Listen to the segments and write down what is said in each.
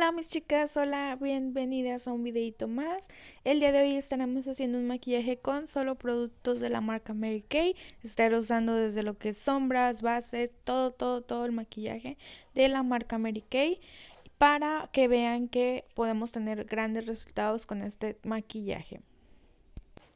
Hola mis chicas, hola, bienvenidas a un videito más. El día de hoy estaremos haciendo un maquillaje con solo productos de la marca Mary Kay. Estaré usando desde lo que es sombras, bases, todo, todo, todo el maquillaje de la marca Mary Kay para que vean que podemos tener grandes resultados con este maquillaje.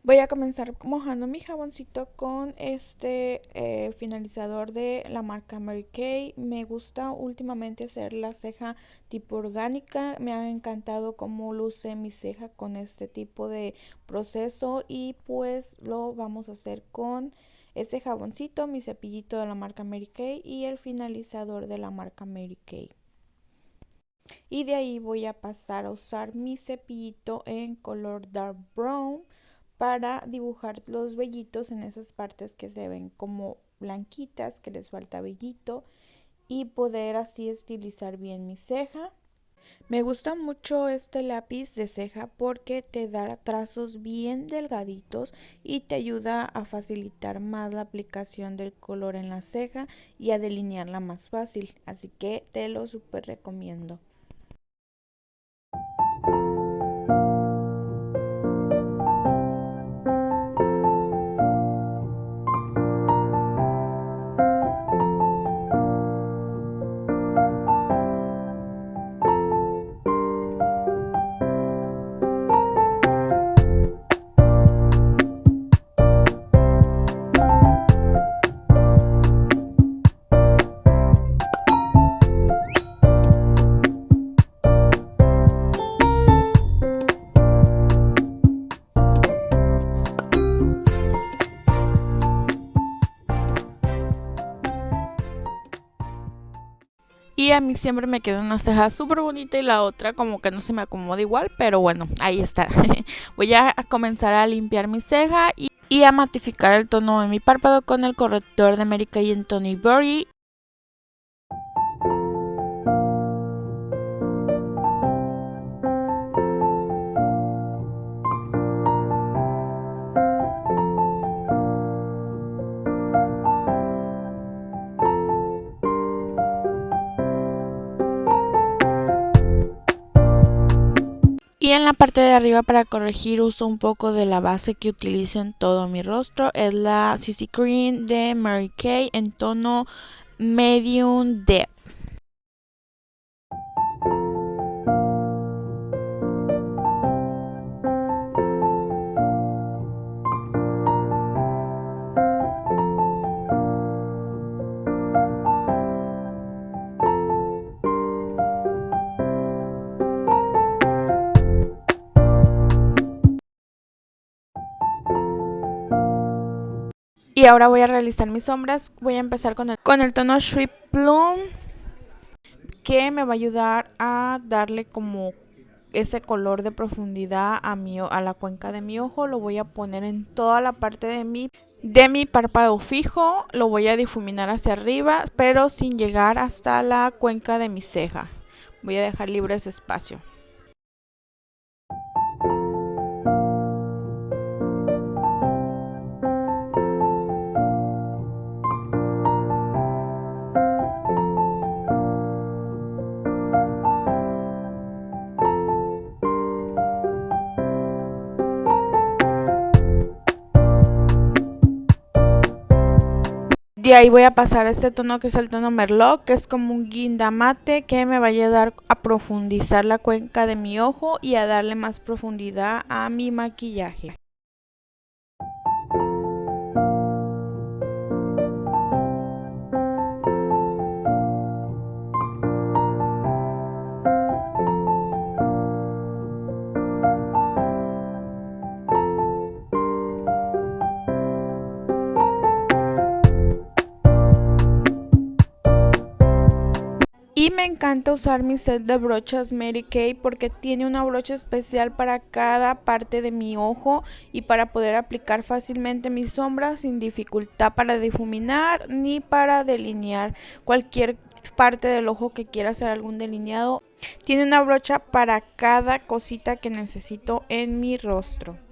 Voy a comenzar mojando mi jaboncito con este eh, finalizador de la marca Mary Kay. Me gusta últimamente hacer la ceja tipo orgánica. Me ha encantado cómo luce mi ceja con este tipo de proceso y pues lo vamos a hacer con este jaboncito, mi cepillito de la marca Mary Kay y el finalizador de la marca Mary Kay. Y de ahí voy a pasar a usar mi cepillito en color dark brown para dibujar los vellitos en esas partes que se ven como blanquitas, que les falta vellito y poder así estilizar bien mi ceja. Me gusta mucho este lápiz de ceja porque te da trazos bien delgaditos y te ayuda a facilitar más la aplicación del color en la ceja y a delinearla más fácil. Así que te lo súper recomiendo. Y a mí siempre me queda una ceja súper bonita y la otra como que no se me acomoda igual, pero bueno, ahí está. Voy a comenzar a limpiar mi ceja y, a matificar el tono de mi párpado con el corrector de America y en Tony Berry Y en la parte de arriba para corregir uso un poco de la base que utilizo en todo mi rostro. Es la CC Cream de Mary Kay en tono Medium Depth. Y ahora voy a realizar mis sombras. Voy a empezar con el, con el tono Sweet Plum. Que me va a ayudar a darle como ese color de profundidad a, mi, a la cuenca de mi ojo. Lo voy a poner en toda la parte de mi, de mi párpado fijo. Lo voy a difuminar hacia arriba, pero sin llegar hasta la cuenca de mi ceja. Voy a dejar libre ese espacio. De ahí voy a pasar a este tono que es el tono Merlot, que es como un guindamate que me va a ayudar a profundizar la cuenca de mi ojo y a darle más profundidad a mi maquillaje. Me encanta usar mi set de brochas Mary Kay porque tiene una brocha especial para cada parte de mi ojo y para poder aplicar fácilmente mis sombras sin dificultad para difuminar ni para delinear cualquier parte del ojo que quiera hacer algún delineado. Tiene una brocha para cada cosita que necesito en mi rostro.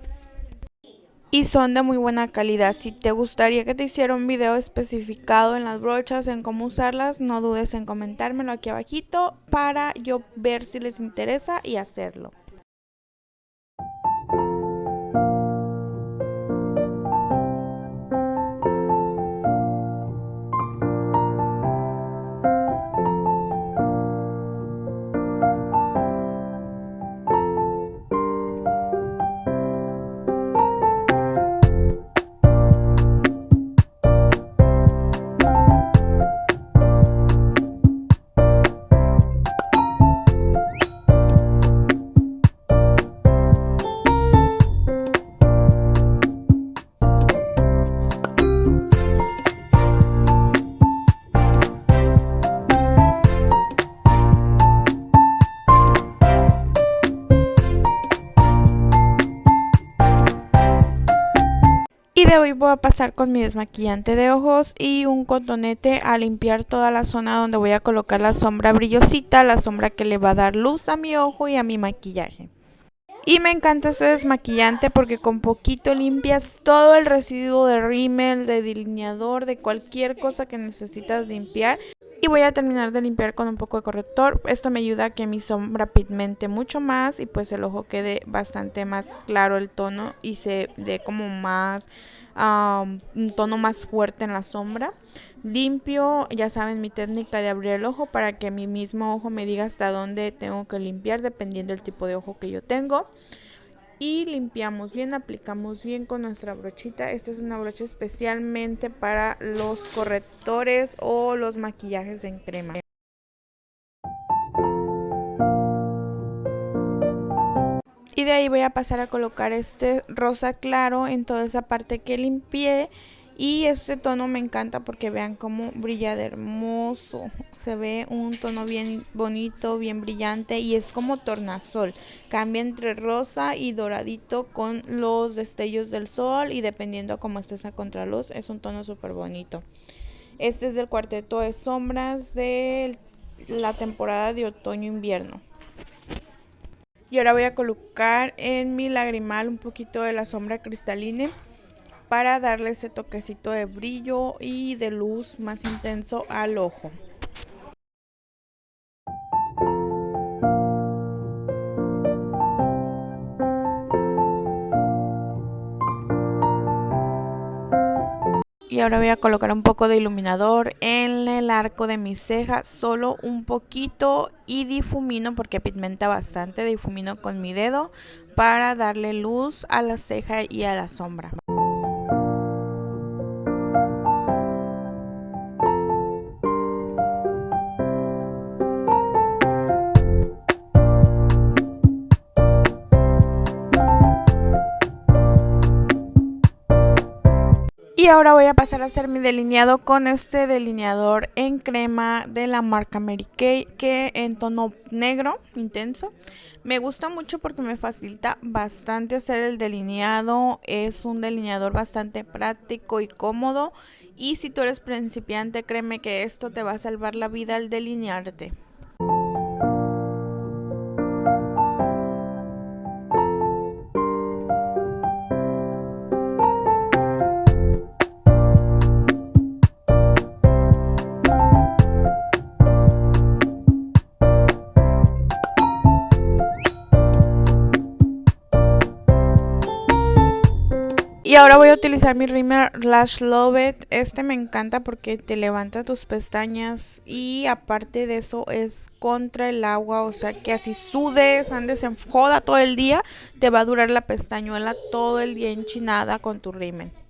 Y son de muy buena calidad. Si te gustaría que te hiciera un video especificado en las brochas, en cómo usarlas, no dudes en comentármelo aquí abajito para yo ver si les interesa y hacerlo. De hoy voy a pasar con mi desmaquillante de ojos y un cotonete a limpiar toda la zona donde voy a colocar la sombra brillosita, la sombra que le va a dar luz a mi ojo y a mi maquillaje. Y me encanta este desmaquillante porque con poquito limpias todo el residuo de rímel, de delineador, de cualquier cosa que necesitas limpiar. Y voy a terminar de limpiar con un poco de corrector. Esto me ayuda a que mi sombra pigmente mucho más y pues el ojo quede bastante más claro el tono y se dé como más un tono más fuerte en la sombra. Limpio, ya saben mi técnica de abrir el ojo para que mi mismo ojo me diga hasta dónde tengo que limpiar dependiendo del tipo de ojo que yo tengo y limpiamos bien, aplicamos bien con nuestra brochita. Esta es una brocha especialmente para los correctores o los maquillajes en crema. Y de ahí voy a pasar a colocar este rosa claro en toda esa parte que limpié y este tono me encanta porque vean cómo brilla de hermoso. Se ve un tono bien bonito, bien brillante y es como tornasol. Cambia entre rosa y doradito con los destellos del sol y dependiendo cómo estés a contraluz es un tono súper bonito. Este es del cuarteto de sombras de la temporada de otoño-invierno. Y ahora voy a colocar en mi lagrimal un poquito de la sombra cristalina para darle ese toquecito de brillo y de luz más intenso al ojo. Ahora voy a colocar un poco de iluminador en el arco de mi ceja solo un poquito y difumino porque pigmenta bastante difumino con mi dedo para darle luz a la ceja y a la sombra ahora voy a pasar a hacer mi delineado con este delineador en crema de la marca Mary Kay que en tono negro intenso. Me gusta mucho porque me facilita bastante hacer el delineado, es un delineador bastante práctico y cómodo y si tú eres principiante créeme que esto te va a salvar la vida al delinearte. Ahora voy a utilizar mi Rimmer Lash Lovett. Este me encanta porque te levanta tus pestañas y aparte de eso es contra el agua. O sea que así sudes, andes en joda todo el día, te va a durar la pestañuela todo el día enchinada con tu Rimmer.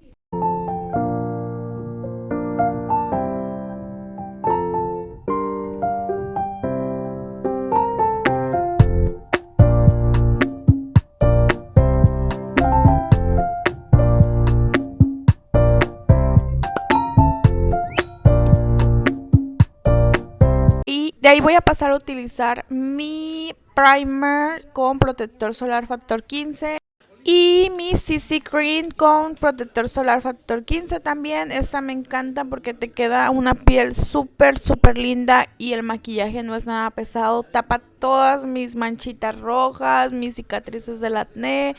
Ahí voy a pasar a utilizar mi primer con protector solar factor 15 y mi CC Cream con protector solar factor 15 también. Esta me encanta porque te queda una piel súper súper linda y el maquillaje no es nada pesado. Tapa todas mis manchitas rojas, mis cicatrices del acné.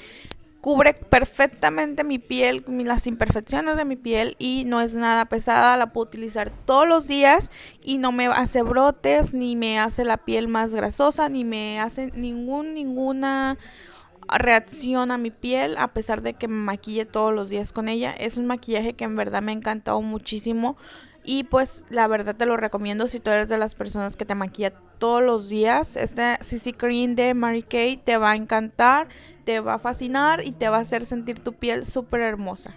Cubre perfectamente mi piel, las imperfecciones de mi piel y no es nada pesada, la puedo utilizar todos los días y no me hace brotes, ni me hace la piel más grasosa, ni me hace ningún, ninguna reacción a mi piel a pesar de que me maquille todos los días con ella. Es un maquillaje que en verdad me ha encantado muchísimo y pues la verdad te lo recomiendo si tú eres de las personas que te maquilla todos los días. Este CC Cream de Mary Kay te va a encantar, te va a fascinar y te va a hacer sentir tu piel súper hermosa.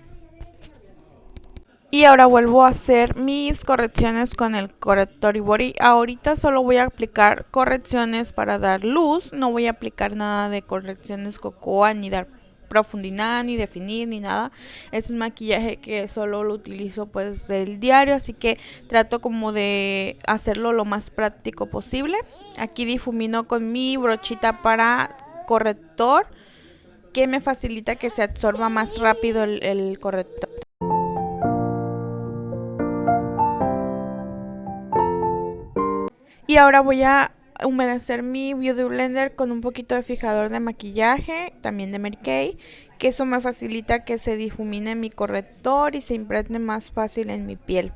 Y ahora vuelvo a hacer mis correcciones con el corrector Body. Ahorita solo voy a aplicar correcciones para dar luz. No voy a aplicar nada de correcciones cocoa ni dar profundidad ni definir ni nada. Es un maquillaje que solo lo utilizo pues del diario así que trato como de hacerlo lo más práctico posible. Aquí difumino con mi brochita para corrector que me facilita que se absorba más rápido el, el corrector. Y ahora voy a humedecer mi Beauty Blender con un poquito de fijador de maquillaje, también de Mary que eso me facilita que se difumine mi corrector y se impregne más fácil en mi piel.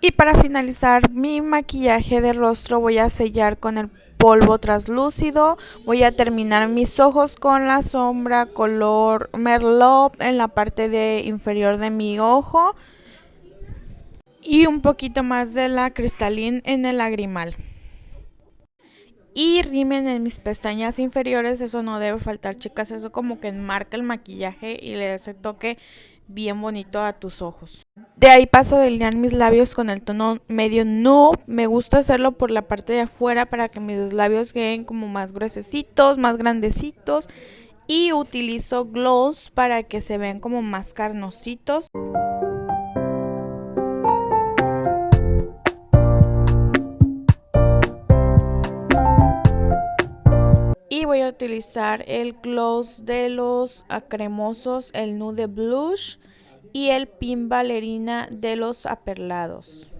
Y para finalizar mi maquillaje de rostro voy a sellar con el polvo translúcido. Voy a terminar mis ojos con la sombra color Merlot en la parte de inferior de mi ojo. Y un poquito más de la cristalina en el lagrimal. Y rimen en mis pestañas inferiores, eso no debe faltar chicas, eso como que enmarca el maquillaje y le da ese toque bien bonito a tus ojos. De ahí paso a delinear mis labios con el tono medio nude. Me gusta hacerlo por la parte de afuera para que mis labios queden como más gruesecitos, más grandecitos. Y utilizo gloss para que se vean como más carnositos. Voy a utilizar el gloss de los cremosos, el nude blush y el pin ballerina de los aperlados.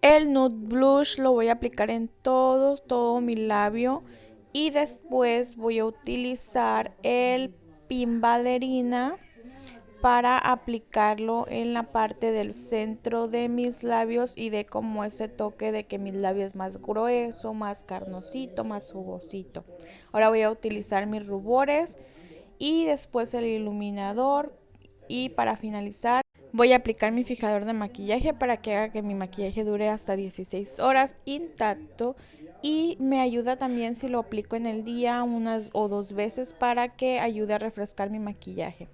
El nude blush lo voy a aplicar en todo, todo mi labio y después voy a utilizar el pin ballerina para aplicarlo en la parte del centro de mis labios y de como ese toque de que mis labios es más grueso, más carnosito, más jugosito. Ahora voy a utilizar mis rubores y después el iluminador y para finalizar voy a aplicar mi fijador de maquillaje para que haga que mi maquillaje dure hasta 16 horas intacto y me ayuda también si lo aplico en el día unas o dos veces para que ayude a refrescar mi maquillaje.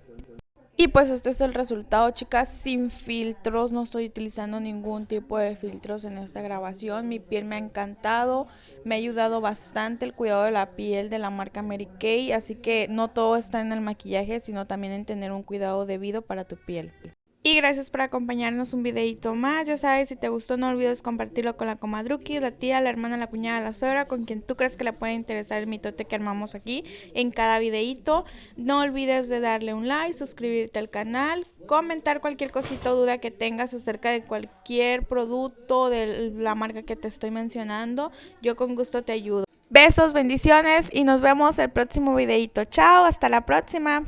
Y pues este es el resultado chicas sin filtros, no estoy utilizando ningún tipo de filtros en esta grabación, mi piel me ha encantado, me ha ayudado bastante el cuidado de la piel de la marca Mary Kay, así que no todo está en el maquillaje sino también en tener un cuidado debido para tu piel. Y gracias por acompañarnos un videito más. Ya sabes, si te gustó no olvides compartirlo con la comadruki, la tía, la hermana, la cuñada, la suegra, con quien tú crees que le puede interesar el mitote que armamos aquí en cada videito. No olvides de darle un like, suscribirte al canal, comentar cualquier cosita o duda que tengas acerca de cualquier producto de la marca que te estoy mencionando. Yo con gusto te ayudo. Besos, bendiciones y nos vemos el próximo videito. Chao, hasta la próxima.